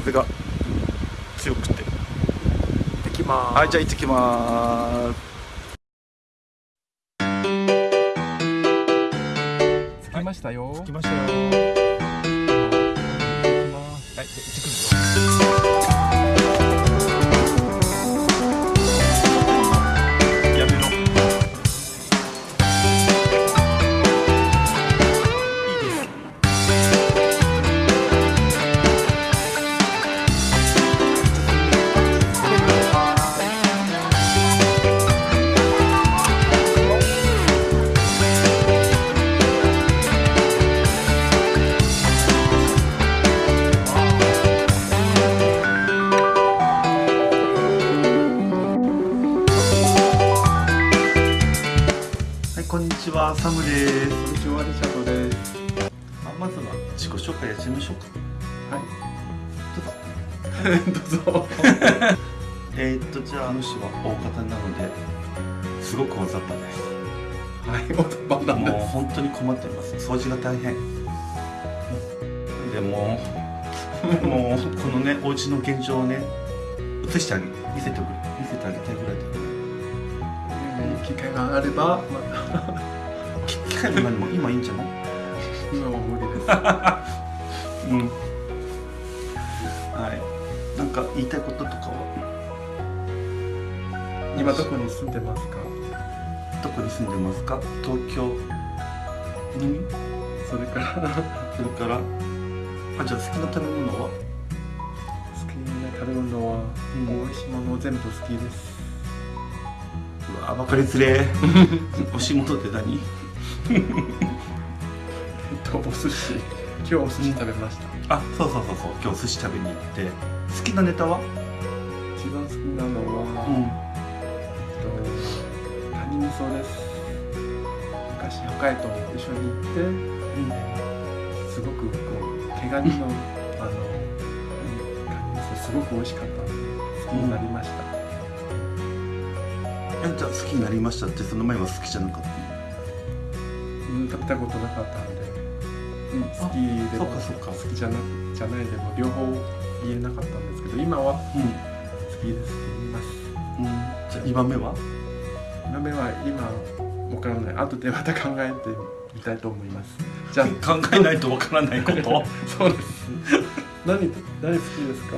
風が強くて。行ってきます。はいじゃあ行ってきます。着きましたよ。着きましたよ。行きます。はい行ってくるですこんにちはリチャードですあまずは自己紹介やってみましょうか。はいどうぞ。えー、っとじゃああの人は大方なのですごく大雑把ですはいおとばなんもうで本当に困ってます。掃除が大変。でももうこのねお家の現状をね映してあげ見せてくれ見せてあげたいぐらいです機会があればまた 機械も今いいんじゃない今は無理ですうん。はい。なんか言いたいこととかは？今どこに住んでますか？どこに住んでますか？東京。にそれから。それから？あじゃあ好きな食べ物は？好きな食べ物は、うん。美味しいもの全部好きです。うわ分かりづれ。え美味しいものって何？とお寿司。今日お寿司食べました。あそうそうそうそう。今日寿司食べに行って。好きなネタは？一番好きなのは、うん。えっとカニ味噌です。昔北海道一緒に行ってすごくこう毛ガニのあのカニ味噌すごく美味しかったので好きになりました、えじゃあ好きになりましたってその前は好きじゃなかった？のうん、食べたことなかったんで、うん、好きでもそうかそうか。好きじゃなじゃないでも両方言えなかったんですけど今は好きです。言いますうん、うん、じゃあ2番目は？今目は今わからない。後でまた考えてみたいと思います。じゃあ 考えないとわからないこと？そうです。何何好きですか？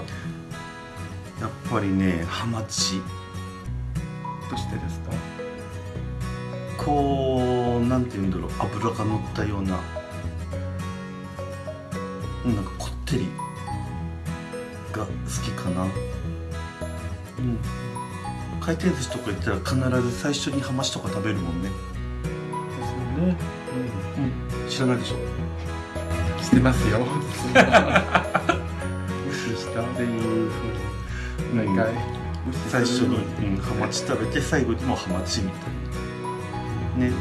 やっぱりねハマチ。どうしてですか？こうなんて言うんだろう脂が乗ったようなうんなんかこってりが好きかな。うん。回転寿司とか行ったら必ず最初にハマチとか食べるもんね。ですよね。うん。知らないでしょ？うんしてますよ。無視したっていうふうに。毎回。無視する最初に、うん、ハマチ食べて最後にもハマチみたいなね。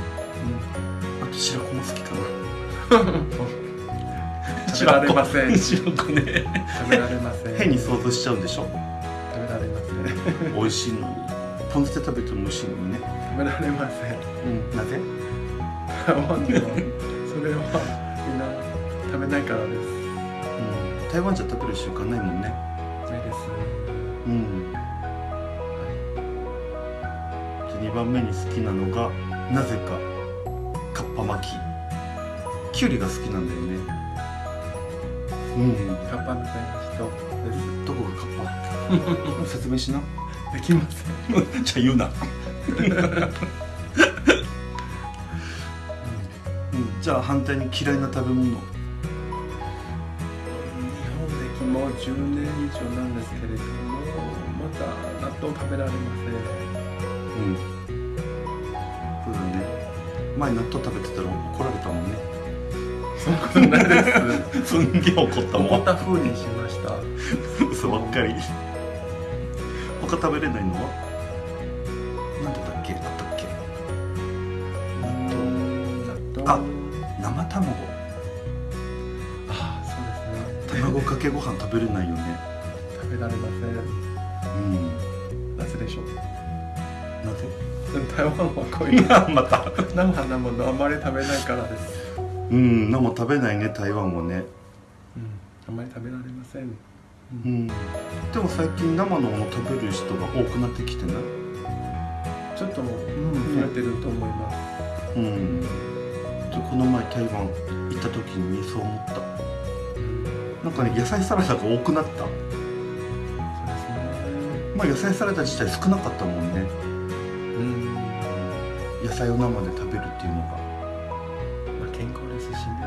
あと白子も好きかな。食べられません。白子。ね。食べられません。変に想像しちゃうんでしょ？食べられません。美味しいのに。ポン酢で食べても美味しいのにね。食べられません。うん。なぜ？台湾ではそれはみんな食べないからです。うん。台湾じゃ食べる習慣ないもんね。ないですうん。で2番目に好きなのがなぜかかっぱ巻き。きゅうりが好きなんだよね。うん。カッパみたいな人でどこがカッパ説明しな。すできません。じゃあ言うな。うん、じゃあ反対に嫌いな食べ物。日本歴も10年以上なんですけれどもまだ納豆食べられまうん。そうだね前納豆食べてたら怒られたもんね。そんなことないですすんげえ怒ったもん。怒った風にしました。嘘ばっかり。他食べれないの？はなんでだっけ？あったっけ？納豆。あ生卵。あそうですね。卵かけご飯食べれないよね。食べられません。うん。なぜでしょう？なぜ台湾はこういうまた。生なものあまり食べないからです。うん生食べないね台湾もね。うん。あまり食べられません。ううん。でも最近生のもの食べる人が多くなってきてない？ちょっと、うん、増えてると思います、うん。でこの前台湾行った時にそう思った。なんかね野菜サラダが多くなった。そうですね。まあ野菜サラダ自体少なかったもんね。うん野菜を生で食べるっていうのがまあ健康ですしね。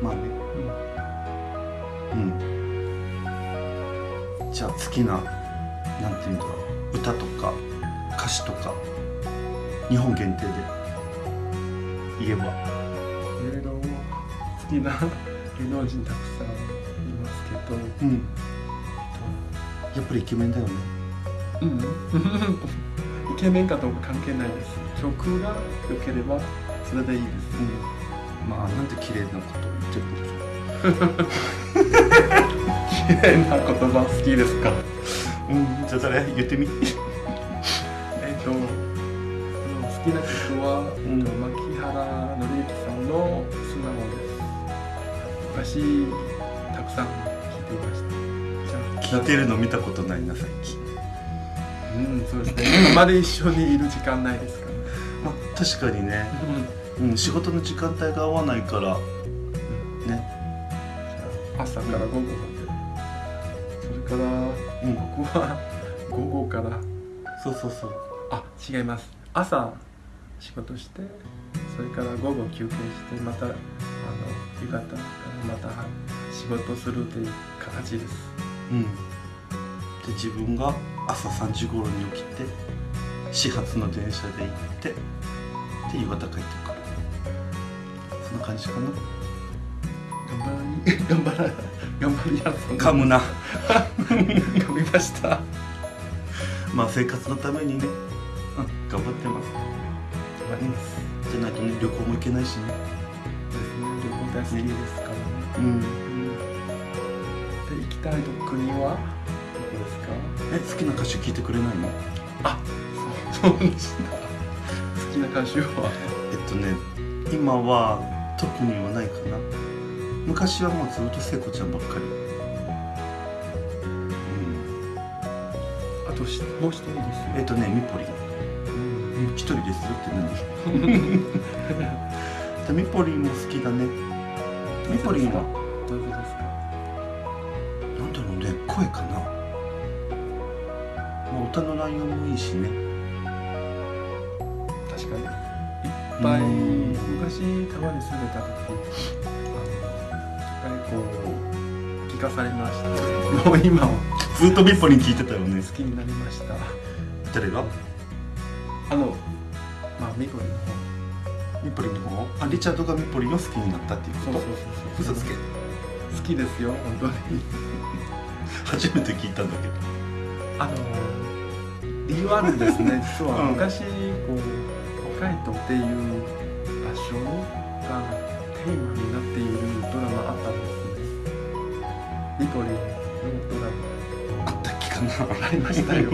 まあね。うん。じゃあ好きななんていうんだろう歌とか歌詞とか日本限定で言えば。いろいろ好きな 芸能人たくさんいますけど、うん。やっぱりイケメンだよね。うん、イケメンかどうか関係ないです曲が良ければそれでいいです。うんまあなんて綺麗なこと言ってるんでしょ綺麗な言葉好きですか？うんじゃあ誰言ってみ。えっと好きな曲は、うん。えっと牧原紀之さんの「素直」です。昔たくさん聴いていました。じゃあ聞いてるの見たことないな最近うんそうですね。今まで一緒にいる時間ないですからねまあ確かにね、うん、仕事の時間帯が合わないから。ね。朝から午後まで。それからうん。僕は午後から。そうそうそう。あ違います。朝仕事してそれから午後休憩してまたあの夕方からまた仕事するという形です。うん。で自分が朝3時頃に起きて始発の電車で行ってで夕方帰ってくる。そんな感じかな。頑張り頑張ら頑張りやす噛むな。噛みました。まあ生活のためにね、うん、頑張ってます。頑張ります。じゃないとね旅行も行けないしね。ですね。旅行大好きですからね、うん。うん。で行きたい国はどこですか？え好きな歌手聞いてくれないの？あ好きな歌手は。えっとね今は特にはないかな。昔はもうずっと聖子ちゃんばっかり。うん。あとしもう一人ですよ。えっとねミポリ。ンうん。うん一人ですよって何？でミポリンも好きだね。ミポリンは？どういうことですか？なんだろうね声かな、まあ、歌の内容もいいしね確かに。いっぱいうん。昔たまに住んでた時あのいっぱいこう聞かされました。もう今はずっとミポリン聞いてたよね好きになりました。誰が？あのまあミコリのミポリンの方？あリチャードがミポリンを好きになったっていうこと？方そうそうそうそう。嘘つけ。好きですよ本当に。初めて聞いたんだけど。あの理由あるんですね。実はうん昔こう北海道っていう場所がテーマになっているドラマあったんです。ねニコリのドラあったっけかなありましたよ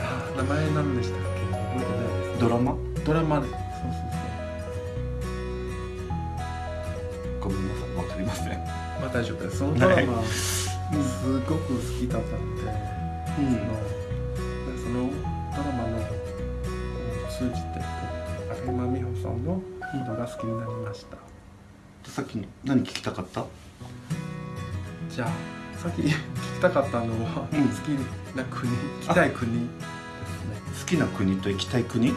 あ名前何でしたっけ覚えてないです。ドラマドラマでそうそうごめんなさいわかりませんまあ大丈夫です。そのドラマす。ごく好きだったんでうんそのそのドラマの通じて有馬美穂さんのことが好きになりました、さっきの何聞きたかった？じゃあさっき聞きたかったのは、うん。好きな国。行きたい国ですね好きな国と行きたい国？うん